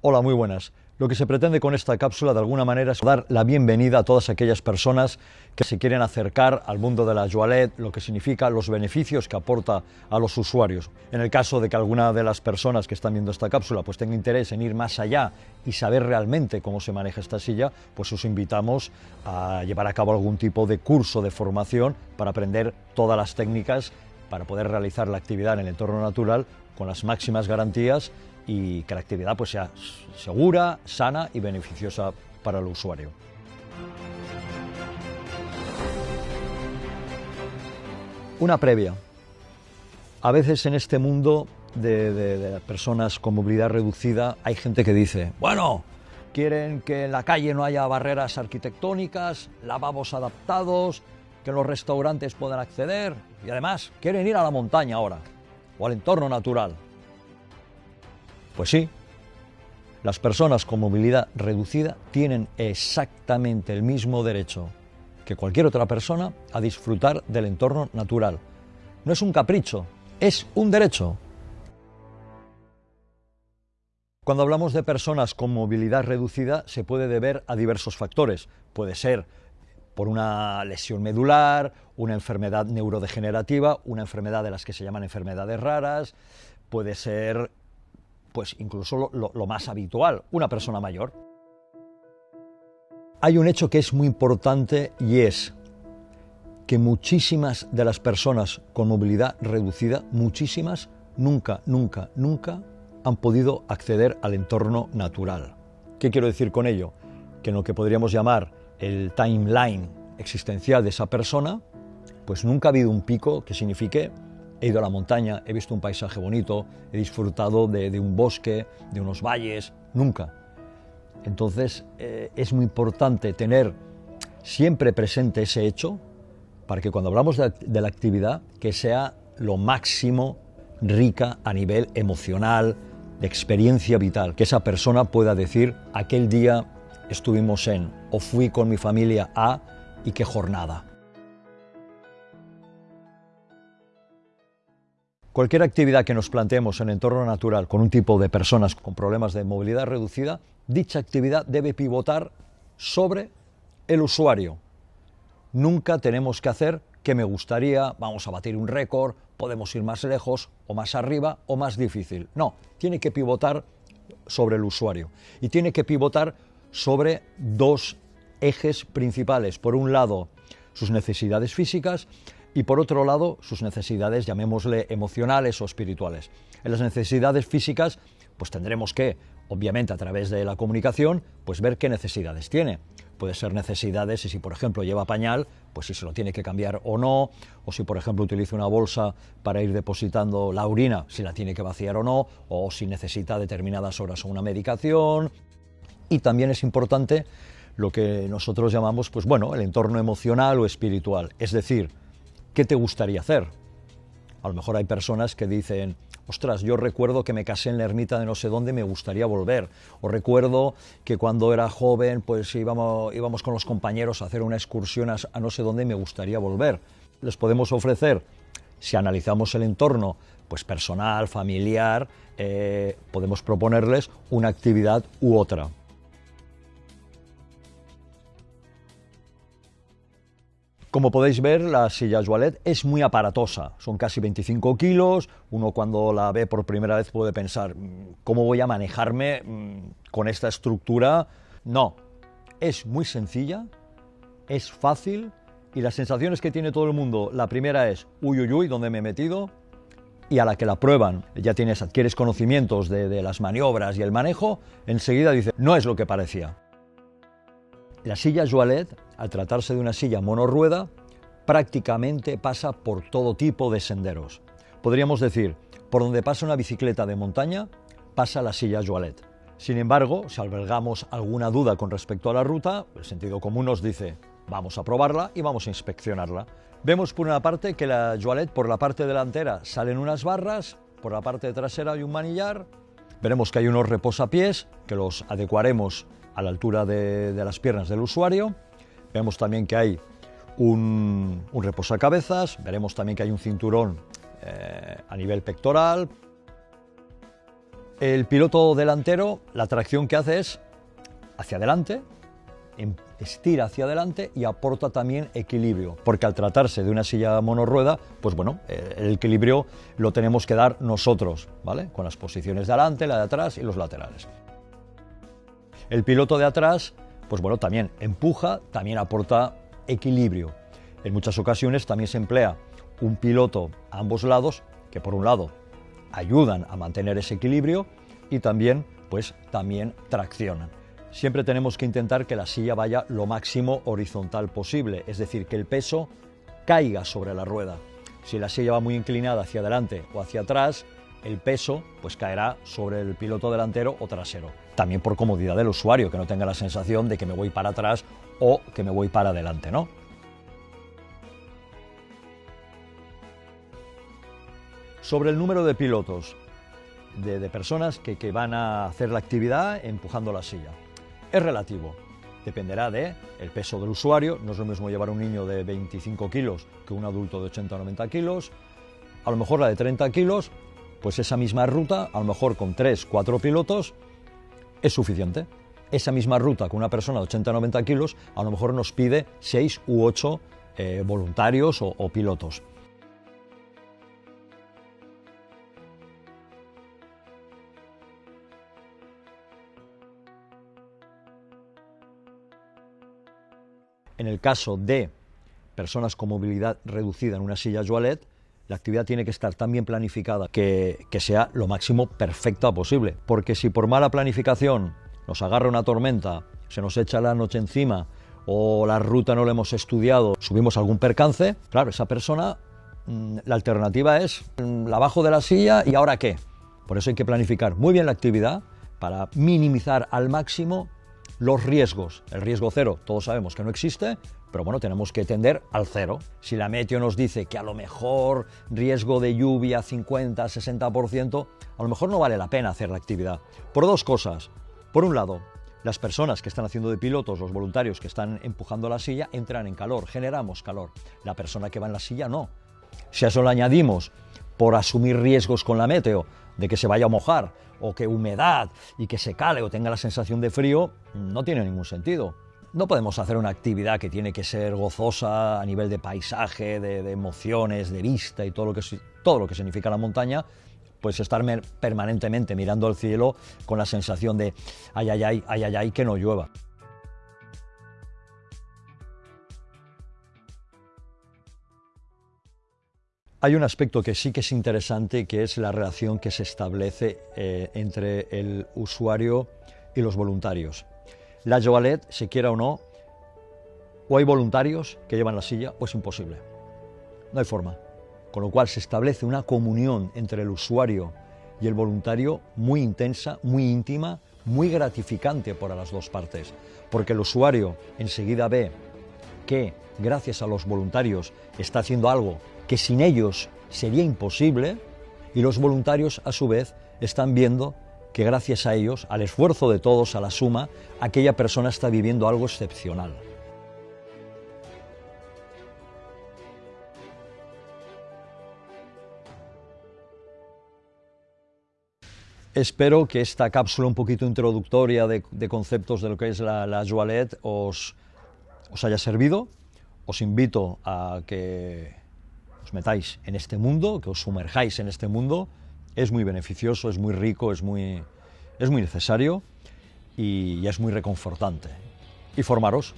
Hola, muy buenas. Lo que se pretende con esta cápsula de alguna manera es dar la bienvenida a todas aquellas personas que se quieren acercar al mundo de la Joalet, lo que significa los beneficios que aporta a los usuarios. En el caso de que alguna de las personas que están viendo esta cápsula pues tenga interés en ir más allá y saber realmente cómo se maneja esta silla, pues os invitamos a llevar a cabo algún tipo de curso de formación para aprender todas las técnicas para poder realizar la actividad en el entorno natural con las máximas garantías y que la actividad pues, sea segura, sana y beneficiosa para el usuario. Una previa. A veces en este mundo de, personas con movilidad reducida hay gente que dice, bueno, quieren que en la calle no haya barreras arquitectónicas, lavabos adaptados, que los restaurantes puedan acceder y además quieren ir a la montaña ahora o al entorno natural. Pues sí, las personas con movilidad reducida tienen exactamente el mismo derecho que cualquier otra persona a disfrutar del entorno natural. No es un capricho, es un derecho. Cuando hablamos de personas con movilidad reducida se puede deber a diversos factores. Puede ser por una lesión medular, una enfermedad neurodegenerativa, una enfermedad de las que se llaman enfermedades raras, puede ser pues incluso lo, más habitual, una persona mayor. Hay un hecho que es muy importante y es que muchísimas de las personas con movilidad reducida, muchísimas, nunca, nunca, nunca han podido acceder al entorno natural. ¿Qué quiero decir con ello? Que en lo que podríamos llamar el timeline existencial de esa persona, pues nunca ha habido un pico que signifique He ido a la montaña, he visto un paisaje bonito, he disfrutado de, un bosque, de unos valles, nunca. Entonces eh, es muy importante tener siempre presente ese hecho para que cuando hablamos de, de la actividad, que sea lo máximo rica a nivel emocional, de experiencia vital, que esa persona pueda decir, aquel día estuvimos en, o fui con mi familia a, y qué jornada. Cualquier actividad que nos planteemos en entorno natural con un tipo de personas con problemas de movilidad reducida, dicha actividad debe pivotar sobre el usuario. Nunca tenemos que hacer que me gustaría, vamos a batir un récord, podemos ir más lejos o más arriba o más difícil. No, tiene que pivotar sobre el usuario y tiene que pivotar sobre dos ejes principales. Por un lado, sus necesidades físicas y por otro lado sus necesidades, llamémosle emocionales o espirituales. En las necesidades físicas, pues tendremos que, obviamente a través de la comunicación, pues ver qué necesidades tiene. Puede ser necesidades y si por ejemplo lleva pañal, pues si se lo tiene que cambiar o no, o si por ejemplo utiliza una bolsa para ir depositando la orina, si la tiene que vaciar o no, o si necesita determinadas horas o una medicación. Y también es importante lo que nosotros llamamos, pues bueno, el entorno emocional o espiritual, es decir, ¿qué te gustaría hacer? A lo mejor hay personas que dicen, ostras, yo recuerdo que me casé en la ermita de no sé dónde, me gustaría volver. O recuerdo que cuando era joven, pues íbamos, con los compañeros a hacer una excursión a, no sé dónde, me gustaría volver. Les podemos ofrecer, si analizamos el entorno, pues personal, familiar, eh, podemos proponerles una actividad u otra. Como podéis ver, la silla Joalet es muy aparatosa, son casi 25 kilos, uno cuando la ve por primera vez puede pensar, mm, ¿cómo voy a manejarme mm, con esta estructura? No, es muy sencilla, es fácil y las sensaciones que tiene todo el mundo, la primera es, uy, uy, uy, ¿dónde me he metido? Y a la que la prueban, ya tienes, adquieres conocimientos de, de las maniobras y el manejo, enseguida dice, no es lo que parecía. La silla Joalet, al tratarse de una silla monorrueda, prácticamente pasa por todo tipo de senderos. Podríamos decir, por donde pasa una bicicleta de montaña, pasa la silla Joalet. Sin embargo, si albergamos alguna duda con respecto a la ruta, el sentido común nos dice, vamos a probarla y vamos a inspeccionarla. Vemos por una parte que la Joalet por la parte delantera salen unas barras, por la parte trasera hay un manillar, veremos que hay unos reposapiés que los adecuaremos a la altura de, las piernas del usuario. Vemos también que hay un, un reposacabezas, veremos también que hay un cinturón eh, a nivel pectoral. El piloto delantero, la tracción que hace es hacia adelante, em, estira hacia adelante y aporta también equilibrio, porque al tratarse de una silla monorrueda, pues bueno, el equilibrio lo tenemos que dar nosotros, ¿vale? Con las posiciones de adelante, la de atrás y los laterales. El piloto de atrás, pues bueno, también empuja, también aporta equilibrio. En muchas ocasiones también se emplea un piloto a ambos lados, que por un lado ayudan a mantener ese equilibrio y también, pues, también traccionan. Siempre tenemos que intentar que la silla vaya lo máximo horizontal posible, es decir, que el peso caiga sobre la rueda. Si la silla va muy inclinada hacia adelante o hacia atrás, el peso pues caerá sobre el piloto delantero o trasero. También por comodidad del usuario, que no tenga la sensación de que me voy para atrás o que me voy para adelante, ¿no? Sobre el número de pilotos, de, personas que, que, van a hacer la actividad empujando la silla. Es relativo, dependerá de el peso del usuario, no es lo mismo llevar un niño de 25 kilos que un adulto de 80 o 90 kilos, a lo mejor la de 30 kilos, pues esa misma ruta, a lo mejor con 3, 4 pilotos, es suficiente. Esa misma ruta con una persona de 80 o 90 kilos, a lo mejor nos pide 6 u 8 eh, voluntarios o pilotos. En el caso de personas con movilidad reducida en una silla Joalet, la actividad tiene que estar tan bien planificada que, sea lo máximo perfecta posible. Porque si por mala planificación nos agarra una tormenta, se nos echa la noche encima o la ruta no la hemos estudiado, subimos algún percance, claro, esa persona, mm, la alternativa es mm, la bajo de la silla y ahora qué. Por eso hay que planificar muy bien la actividad para minimizar al máximo los riesgos. El riesgo cero, todos sabemos que no existe, pero bueno, tenemos que tender al cero. Si la meteo nos dice que a lo mejor riesgo de lluvia 50, 60%, a lo mejor no vale la pena hacer la actividad. Por dos cosas. Por un lado, las personas que están haciendo de pilotos, los voluntarios que están empujando la silla, entran en calor, generamos calor. La persona que va en la silla no. Si a eso le añadimos por asumir riesgos con la meteo, de que se vaya a mojar, o que humedad y que se cale o tenga la sensación de frío, no tiene ningún sentido. No podemos hacer una actividad que tiene que ser gozosa a nivel de paisaje, de, emociones, de vista y todo lo, que, todo lo que significa la montaña, pues estar permanentemente mirando al cielo con la sensación de ay, ay, ay, ay, ay, ay, que no llueva. Hay un aspecto que sí que es interesante, que es la relación que se establece eh, entre el usuario y los voluntarios. La Joalet, se quiera o no, o hay voluntarios que llevan la silla o es imposible. No hay forma. Con lo cual se establece una comunión entre el usuario y el voluntario muy intensa, muy íntima, muy gratificante para las dos partes. Porque el usuario enseguida ve que gracias a los voluntarios está haciendo algo que sin ellos sería imposible y los voluntarios a su vez están viendo que gracias a ellos, al esfuerzo de todos, a la suma, aquella persona está viviendo algo excepcional. Espero que esta cápsula un poquito introductoria de, conceptos de lo que es la, la os, os haya servido. Os invito a que metáis en este mundo, que os sumerjáis en este mundo, es muy beneficioso, es muy rico, es muy, es muy necesario y, y es muy reconfortante. Y formaros,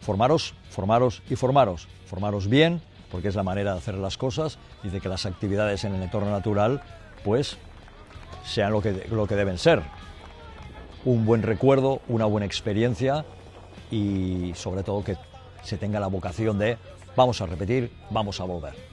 formaros, formaros y formaros. Formaros bien, porque es la manera de hacer las cosas y de que las actividades en el entorno natural, pues, sean lo que, lo que deben ser. Un buen recuerdo, una buena experiencia y sobre todo que se tenga la vocación de vamos a repetir, vamos a volver.